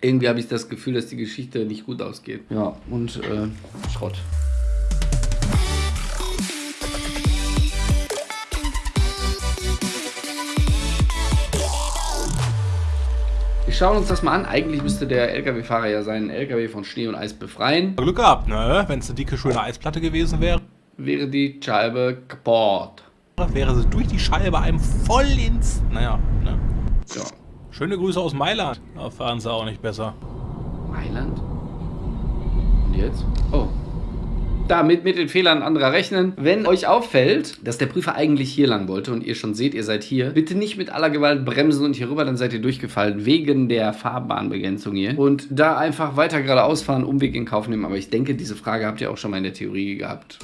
Irgendwie habe ich das Gefühl, dass die Geschichte nicht gut ausgeht. Ja, und äh, Schrott. Wir schauen uns das mal an. Eigentlich müsste der LKW-Fahrer ja seinen LKW von Schnee und Eis befreien. Glück gehabt, ne? Wenn es eine dicke, schöne Eisplatte gewesen wäre. Wäre die Scheibe kaputt. Wäre sie durch die Scheibe einem voll ins... Naja, ne? Ja. Schöne Grüße aus Mailand. Da fahren sie auch nicht besser. Mailand? Und jetzt? Oh. Damit mit den Fehlern anderer rechnen. Wenn euch auffällt, dass der Prüfer eigentlich hier lang wollte und ihr schon seht, ihr seid hier, bitte nicht mit aller Gewalt bremsen und hier rüber, dann seid ihr durchgefallen, wegen der Fahrbahnbegrenzung hier. Und da einfach weiter geradeaus fahren, Umweg in Kauf nehmen. Aber ich denke, diese Frage habt ihr auch schon mal in der Theorie gehabt.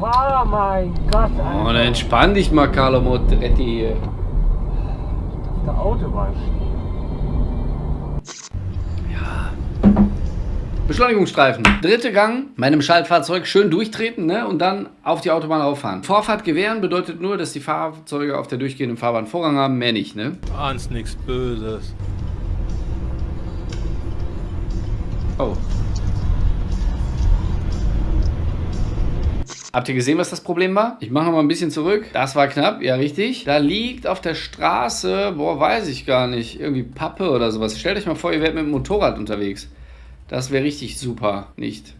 Fahrer, mein Gott, Alter. Oh, dann entspann dich mal, Carlo Motretti hier. Der Autobahn stehen. Beschleunigungsstreifen. Dritte Gang, meinem Schaltfahrzeug schön durchtreten ne? und dann auf die Autobahn rauffahren. Vorfahrt gewähren bedeutet nur, dass die Fahrzeuge auf der durchgehenden Fahrbahn Vorrang haben, mehr nicht. Ne? Ahnst nichts Böses. Oh. Habt ihr gesehen, was das Problem war? Ich mache mal ein bisschen zurück. Das war knapp, ja richtig. Da liegt auf der Straße, boah, weiß ich gar nicht, irgendwie Pappe oder sowas. Stellt euch mal vor, ihr werdet mit dem Motorrad unterwegs. Das wäre richtig super, nicht?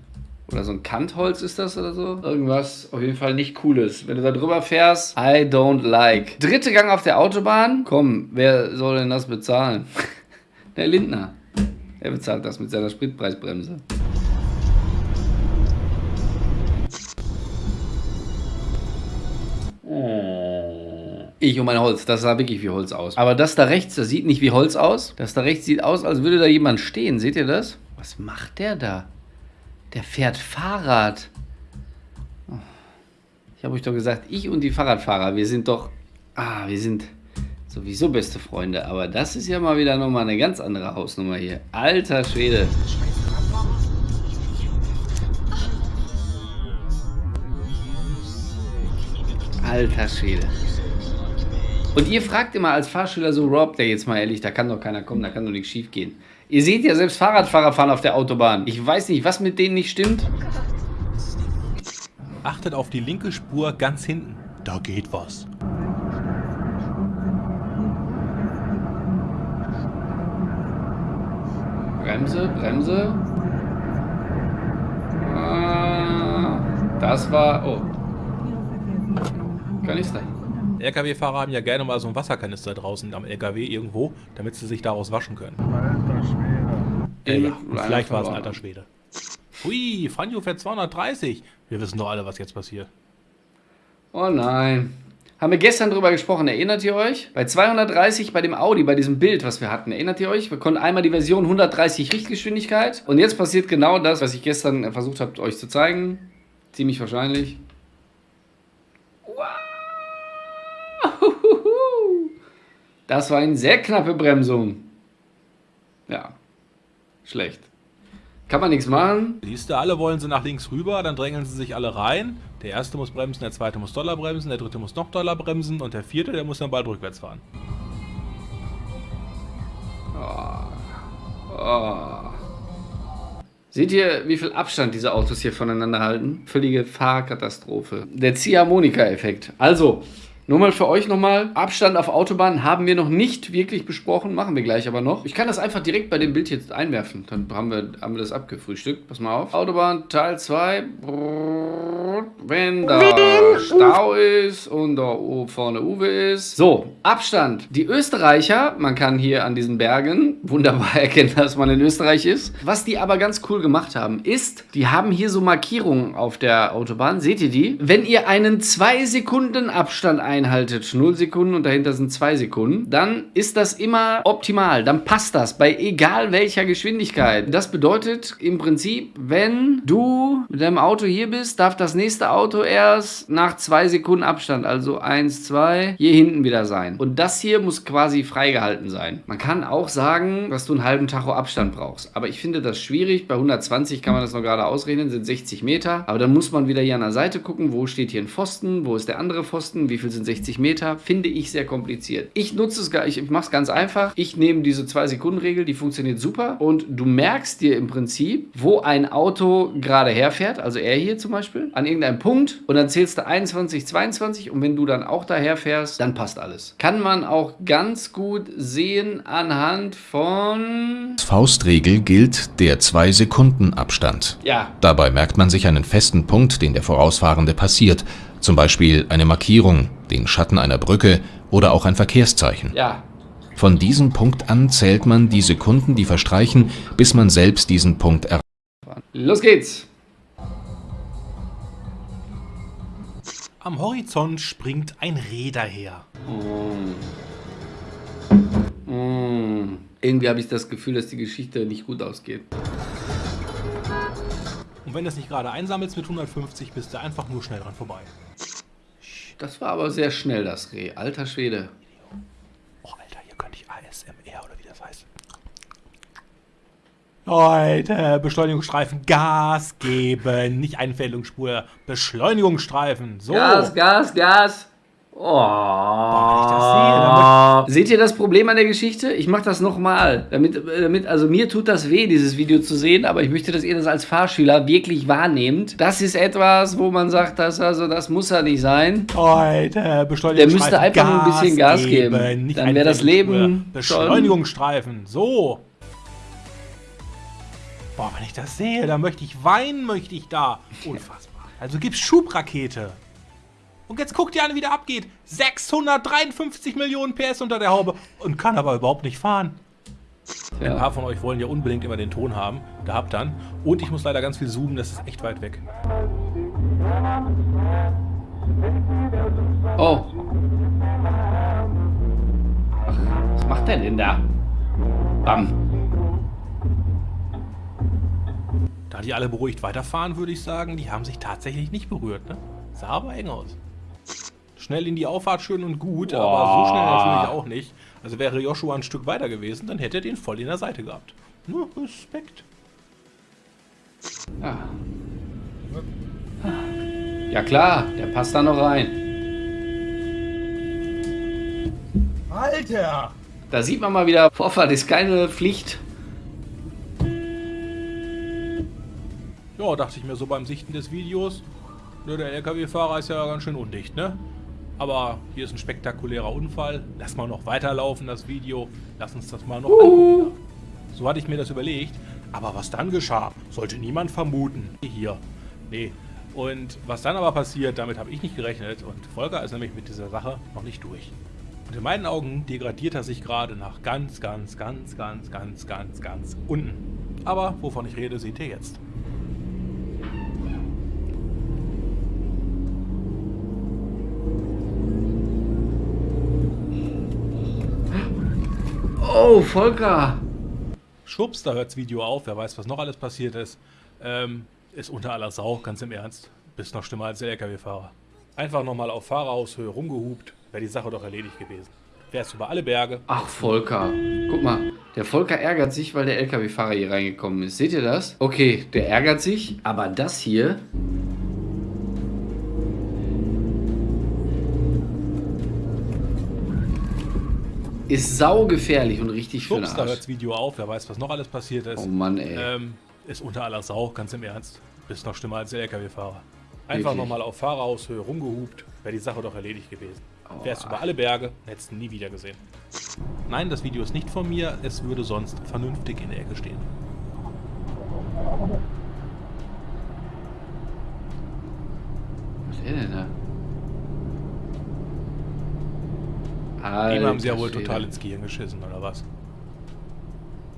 Oder so ein Kantholz ist das oder so? Irgendwas auf jeden Fall nicht cooles. Wenn du da drüber fährst, I don't like. Dritte Gang auf der Autobahn. Komm, wer soll denn das bezahlen? Der Lindner. Er bezahlt das mit seiner Spritpreisbremse. Ich und mein Holz, das sah wirklich wie Holz aus. Aber das da rechts, das sieht nicht wie Holz aus. Das da rechts sieht aus, als würde da jemand stehen. Seht ihr das? Was macht der da? Der fährt Fahrrad. Oh. Ich habe euch doch gesagt, ich und die Fahrradfahrer, wir sind doch... Ah, wir sind sowieso beste Freunde. Aber das ist ja mal wieder nochmal eine ganz andere Hausnummer hier. Alter Schwede. Alter Schwede. Und ihr fragt immer als Fahrschüler so, Rob, der jetzt mal ehrlich, da kann doch keiner kommen, da kann doch nichts schief gehen. Ihr seht ja selbst Fahrradfahrer fahren auf der Autobahn. Ich weiß nicht, was mit denen nicht stimmt. Achtet auf die linke Spur ganz hinten. Da geht was. Bremse, Bremse. Ah, das war... Oh. Kanister. LKW-Fahrer haben ja gerne mal so einen Wasserkanister draußen am LKW irgendwo, damit sie sich daraus waschen können. Alter Schwede. Äh, ja, vielleicht war es ein alter Schwede. Hui, Franjo fährt 230. Wir wissen doch alle, was jetzt passiert. Oh nein. Haben wir gestern drüber gesprochen, erinnert ihr euch? Bei 230 bei dem Audi, bei diesem Bild, was wir hatten, erinnert ihr euch? Wir konnten einmal die Version 130 Richtgeschwindigkeit und jetzt passiert genau das, was ich gestern versucht habe, euch zu zeigen. Ziemlich wahrscheinlich. Das war eine sehr knappe Bremsung. Ja, schlecht. Kann man nichts machen. Siehst du, alle wollen sie nach links rüber, dann drängeln sie sich alle rein. Der erste muss bremsen, der zweite muss doller bremsen, der dritte muss noch doller bremsen und der vierte, der muss dann bald rückwärts fahren. Oh. Seht ihr, wie viel Abstand diese Autos hier voneinander halten? Völlige Fahrkatastrophe. Der Ziehharmonika-Effekt. Also, nur mal für euch nochmal. Abstand auf Autobahn haben wir noch nicht wirklich besprochen. Machen wir gleich aber noch. Ich kann das einfach direkt bei dem Bild jetzt einwerfen. Dann haben wir, haben wir das abgefrühstückt. Pass mal auf. Autobahn Teil 2. Wenn da Stau ist und da oben vorne Uwe ist. So, Abstand. Die Österreicher, man kann hier an diesen Bergen wunderbar erkennen, dass man in Österreich ist. Was die aber ganz cool gemacht haben, ist, die haben hier so Markierungen auf der Autobahn. Seht ihr die? Wenn ihr einen 2 Sekunden Abstand einhaltet, 0 Sekunden und dahinter sind 2 Sekunden, dann ist das immer optimal. Dann passt das bei egal welcher Geschwindigkeit. Das bedeutet im Prinzip, wenn du mit deinem Auto hier bist, darf das nächste Auto erst nach 2 Sekunden Abstand, also 1, 2, hier hinten wieder sein. Und das hier muss quasi freigehalten sein. Man kann auch sagen, dass du einen halben Tacho Abstand brauchst. Aber ich finde das schwierig. Bei 120 kann man das noch gerade ausrechnen, sind 60 Meter. Aber dann muss man wieder hier an der Seite gucken, wo steht hier ein Pfosten, wo ist der andere Pfosten, wie viel sind 65 Meter, finde ich sehr kompliziert. Ich nutze es gar, ich mache es ganz einfach. Ich nehme diese 2-Sekunden-Regel, die funktioniert super und du merkst dir im Prinzip, wo ein Auto gerade herfährt, also er hier zum Beispiel, an irgendeinem Punkt und dann zählst du 21, 22 und wenn du dann auch daher fährst, dann passt alles. Kann man auch ganz gut sehen anhand von... Faustregel gilt der 2-Sekunden-Abstand. Ja, Dabei merkt man sich einen festen Punkt, den der Vorausfahrende passiert, zum Beispiel eine Markierung, den Schatten einer Brücke oder auch ein Verkehrszeichen. ja, Von diesem Punkt an zählt man die Sekunden, die verstreichen, bis man selbst diesen Punkt erreicht. los geht's. Am Horizont springt ein Reh daher. Mm. Irgendwie habe ich das Gefühl, dass die Geschichte nicht gut ausgeht. Und wenn du es nicht gerade einsammelst mit 150, bist du einfach nur schnell dran vorbei. Das war aber sehr schnell, das Reh. Alter Schwede. Oh, Alter, hier könnte ich ASMR oder wie das heißt. Leute, Beschleunigungsstreifen, Gas geben, nicht Einfällungsspur, Beschleunigungsstreifen. So. Gas, Gas, Gas. Oh. wenn ich das sehe, Seht ihr das Problem an der Geschichte? Ich mache das nochmal. Damit, damit, also mir tut das weh, dieses Video zu sehen, aber ich möchte, dass ihr das als Fahrschüler wirklich wahrnehmt. Das ist etwas, wo man sagt, das, also, das muss ja nicht sein. Leute, Der Beschleunigungsstreifen. müsste einfach nur ein bisschen Gas geben. nicht Dann wäre das Leben Beschleunigungsstreifen. So. Boah, wenn ich das sehe, dann möchte ich weinen, möchte ich da. Unfassbar. Also gibt's Schubrakete. Und jetzt guckt ihr an, wie der abgeht. 653 Millionen PS unter der Haube und kann aber überhaupt nicht fahren. Ein Ja. paar von euch wollen ja unbedingt immer den Ton haben. Da habt dann. Und ich muss leider ganz viel zoomen, das ist echt weit weg. Oh. Ach, was macht der denn da? Bam. Da die alle beruhigt weiterfahren, würde ich sagen, die haben sich tatsächlich nicht berührt. Ne? Sah aber eng aus. Schnell in die Auffahrt schön und gut, aber so schnell natürlich auch nicht. Also wäre Joshua ein Stück weiter gewesen, dann hätte er den voll in der Seite gehabt. Nur Respekt. Ja. ja klar, der passt da noch rein. Alter! Da sieht man mal wieder, Vorfahrt ist keine Pflicht. Ja, dachte ich mir so beim Sichten des Videos. Der LKW-Fahrer ist ja ganz schön undicht, ne? Aber hier ist ein spektakulärer Unfall. Lass mal noch weiterlaufen, das Video. Lass uns das mal noch angucken. So hatte ich mir das überlegt. Aber was dann geschah, sollte niemand vermuten. Hier. Nee. Und was dann aber passiert, damit habe ich nicht gerechnet. Und Volker ist nämlich mit dieser Sache noch nicht durch. Und in meinen Augen degradiert er sich gerade nach ganz, ganz, ganz, ganz, ganz, ganz, ganz unten. Aber wovon ich rede, seht ihr jetzt. Oh, Volker. Schwupps, da hört das Video auf. Wer weiß, was noch alles passiert ist. Ähm, ist unter aller Sau, ganz im Ernst. Bist noch schlimmer als der LKW-Fahrer. Einfach nochmal auf Fahrerhaushöhe rumgehupt, wäre die Sache doch erledigt gewesen. Wärst über alle Berge. Ach, Volker. Guck mal, der Volker ärgert sich, weil der LKW-Fahrer hier reingekommen ist. Seht ihr das? Okay, der ärgert sich, aber das hier... Ist saugefährlich und richtig hört Arsch. das Video auf. Wer weiß, was noch alles passiert ist. Oh Mann, ey. Ähm, ist unter aller Sau, ganz im Ernst. Bist noch schlimmer als der LKW-Fahrer. Einfach nochmal auf Fahrerhaushöhe rumgehupt, wäre die Sache doch erledigt gewesen. Wärst über alle Berge, hättest ihn nie wieder gesehen. Nein, das Video ist nicht von mir, es würde sonst vernünftig in der Ecke stehen. Was ist denn da? Dem haben sie ja Alter wohl Schwede. total ins Gehirn geschissen, oder was?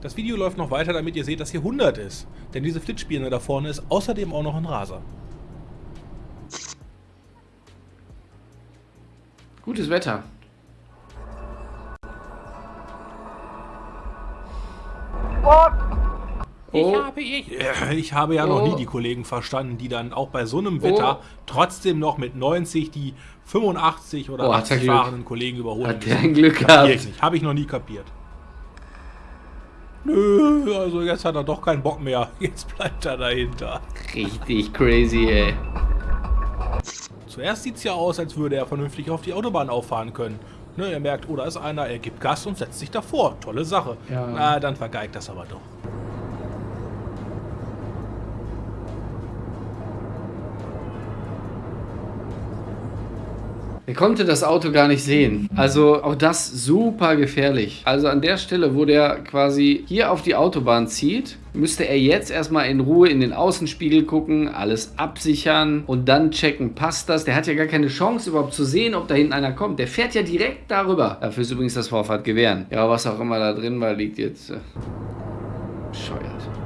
Das Video läuft noch weiter, damit ihr seht, dass hier 100 ist. Denn diese Flitzspirne da vorne ist außerdem auch noch ein Raser. Gutes Wetter. Oh, habe ich. Ich habe ja noch Oh. nie die Kollegen verstanden, die dann auch bei so einem Wetter trotzdem noch mit 90 die 85 oder Oh, hat 80 der Glück. fahrenden Kollegen überholen hat der ein Glück Kapier gehabt. ich nicht. Habe ich noch nie kapiert. Nö, also jetzt hat er doch keinen Bock mehr. Jetzt bleibt er dahinter. Richtig crazy, ey. Zuerst sieht es ja aus, als würde er vernünftig auf die Autobahn auffahren können. Ne, er merkt, oh, da ist einer, er gibt Gas und setzt sich davor. Tolle Sache. Ja. Na, dann vergeigt das aber doch. Er konnte das Auto gar nicht sehen. Also auch das super gefährlich. Also an der Stelle, wo der quasi hier auf die Autobahn zieht, müsste er jetzt erstmal in Ruhe in den Außenspiegel gucken, alles absichern und dann checken, passt das? Der hat ja gar keine Chance überhaupt zu sehen, ob da hinten einer kommt. Der fährt ja direkt darüber. Dafür ist übrigens das Vorfahrtgewehren. Ja, was auch immer da drin war, liegt jetzt... Äh, bescheuert.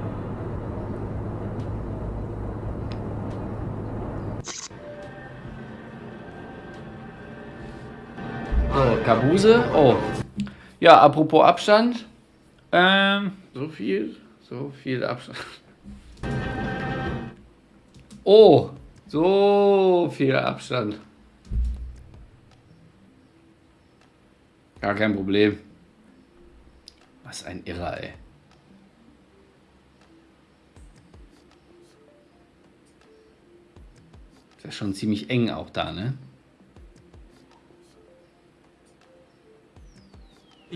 So, Kabuse. Oh. Ja, apropos Abstand. Ähm, So viel, so viel Abstand. Oh, so viel Abstand. Gar kein Problem. Was ein Irrer, ey. Ist ja schon ziemlich eng auch da, ne?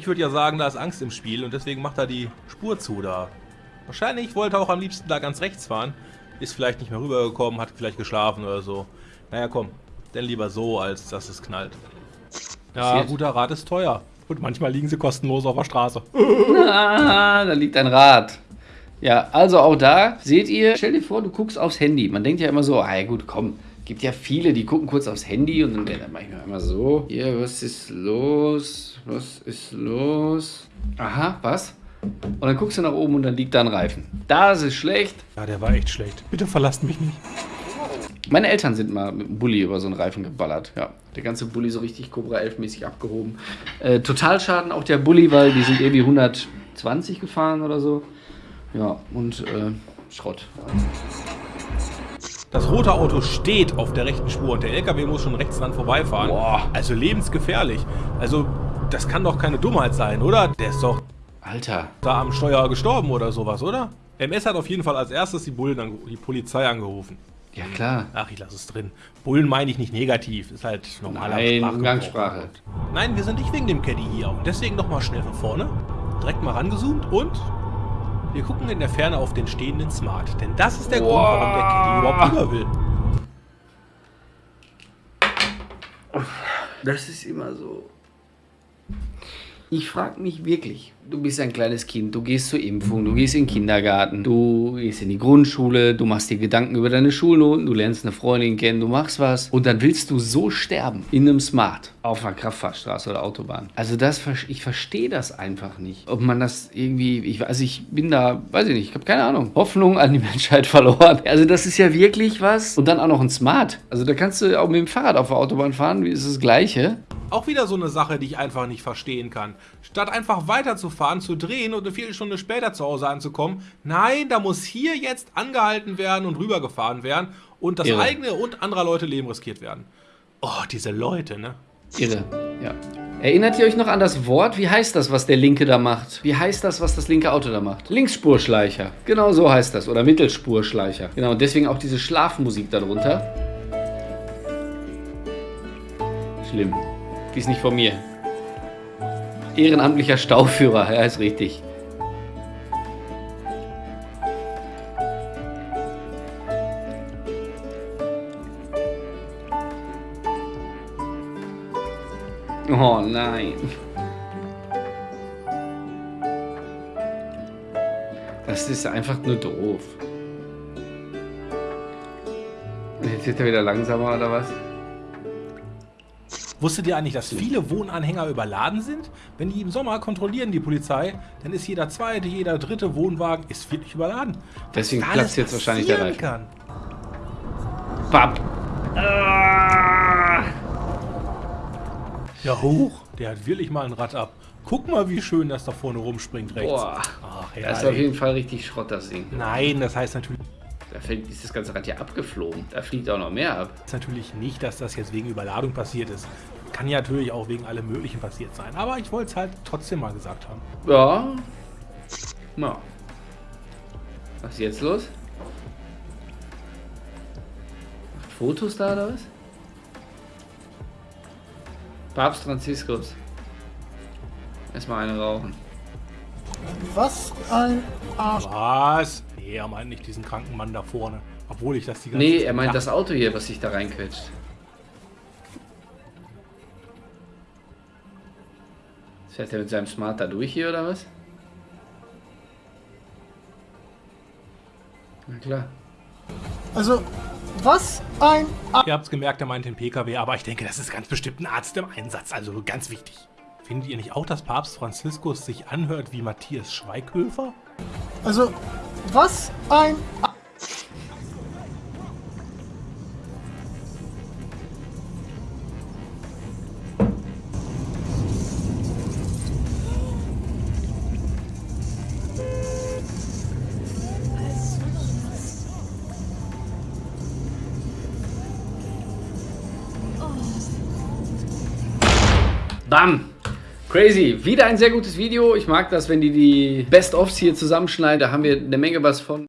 Ich würde ja sagen, da ist Angst im Spiel und deswegen macht er die Spur zu da. Wahrscheinlich wollte er auch am liebsten da ganz rechts fahren. Ist vielleicht nicht mehr rübergekommen, hat vielleicht geschlafen oder so. Naja, komm. Denn lieber so, als dass es knallt. Ja, guter Rat ist teuer. Und manchmal liegen sie kostenlos auf der Straße. Ah, da liegt ein Rad. Ja, also auch da seht ihr, stell dir vor, du guckst aufs Handy. Man denkt ja immer so, ah ja gut, komm, gibt ja viele, die gucken kurz aufs Handy und dann, dann mache ich mir immer so, hier, was ist los? Was ist los? Aha, was? Und dann guckst du nach oben und dann liegt da ein Reifen. Das ist schlecht. Ja, der war echt schlecht. Bitte verlasst mich nicht. Meine Eltern sind mal mit dem Bulli über so einen Reifen geballert. Ja, der ganze Bulli so richtig Cobra 11 mäßig abgehoben. Äh, Totalschaden auch der Bulli, weil die sind irgendwie 120 gefahren oder so. Ja, und äh, Schrott. Das rote Auto steht auf der rechten Spur und der LKW muss schon rechts dran vorbeifahren. Boah. Also lebensgefährlich. Also, das kann doch keine Dummheit sein, oder? Der ist doch Alter. da am Steuer gestorben oder sowas, oder? MS hat auf jeden Fall als erstes die Bullen, die Polizei angerufen. Ja, klar. Ach, ich lasse es drin. Bullen meine ich nicht negativ, ist halt normaler Nein. Umgangssprache. Nein, wir sind nicht wegen dem Caddy hier und deswegen nochmal schnell von vorne. Direkt mal rangezoomt und wir gucken in der Ferne auf den stehenden Smart. Denn das ist der Grund, warum der Caddy überhaupt rüber will. Das ist immer so. Ich frage mich wirklich, du bist ein kleines Kind, du gehst zur Impfung, du gehst in den Kindergarten, du gehst in die Grundschule, du machst dir Gedanken über deine Schulnoten, du lernst eine Freundin kennen, du machst was und dann willst du so sterben in einem Smart auf einer Kraftfahrstraße oder Autobahn. Also das, ich verstehe das einfach nicht. Ob man das irgendwie, ich also ich bin da, weiß ich nicht, ich habe keine Ahnung, Hoffnung an die Menschheit verloren. Also das ist ja wirklich was und dann auch noch ein Smart. Also da kannst du auch mit dem Fahrrad auf der Autobahn fahren, wie ist das Gleiche. Auch wieder so eine Sache, die ich einfach nicht verstehen kann. Statt einfach weiterzufahren, zu drehen und eine Viertelstunde später zu Hause anzukommen, nein, da muss hier jetzt angehalten werden und rübergefahren werden und das Irre. eigene und anderer Leute Leben riskiert werden. Oh, diese Leute, ne? Irre, ja. Erinnert ihr euch noch an das Wort? Wie heißt das, was der Linke da macht? Wie heißt das, was das linke Auto da macht? Linksspurschleicher. Genau so heißt das. Oder Mittelspurschleicher. Genau, und deswegen auch diese Schlafmusik darunter. Schlimm. Die ist nicht von mir. Ehrenamtlicher Stauführer, ja, ist richtig. Oh nein. Das ist einfach nur doof. Jetzt wird er wieder langsamer oder was? Wusstet ihr eigentlich, dass viele Wohnanhänger überladen sind? Wenn die im Sommer kontrollieren, die Polizei, dann ist jeder zweite, jeder dritte Wohnwagen ist wirklich überladen. Deswegen platzt jetzt wahrscheinlich der Reifen. Kann. Bap. Ah. Ja, hoch. Der hat wirklich mal ein Rad ab. Guck mal, wie schön das da vorne rumspringt rechts. Boah. Ach, Das ist auf herrlich. jeden Fall richtig Schrott, das Ding. Nein, das heißt natürlich, Da fällt, ist das ganze Rad ja abgeflogen. Da fliegt auch noch mehr ab. das natürlich nicht, dass das jetzt wegen Überladung passiert ist. Kann ja natürlich auch wegen allem Möglichen passiert sein. Aber ich wollte es halt trotzdem mal gesagt haben. Ja. Na. Was ist jetzt los? Macht Fotos da oder was? Papst Franziskus. Erstmal eine rauchen. Was ein Arsch. Was? Nee, er meint nicht diesen kranken Mann da vorne. Obwohl ich das die ganze Nee, er meint das. Auto hier, was sich da reinquetscht. Fährt er mit seinem Smart da durch hier oder was? Na klar. Also, was ein Arsch. Ihr habt's gemerkt, er meint den PKW, aber ich denke, das ist ganz bestimmt ein Arzt im Einsatz, also ganz wichtig. Findet ihr nicht auch, dass Papst Franziskus sich anhört wie Matthias Schweighöfer? Also, was ein Bam! Crazy. Wieder ein sehr gutes Video. Ich mag das, wenn die die Best-ofs hier zusammenschneiden. Da haben wir eine Menge was von.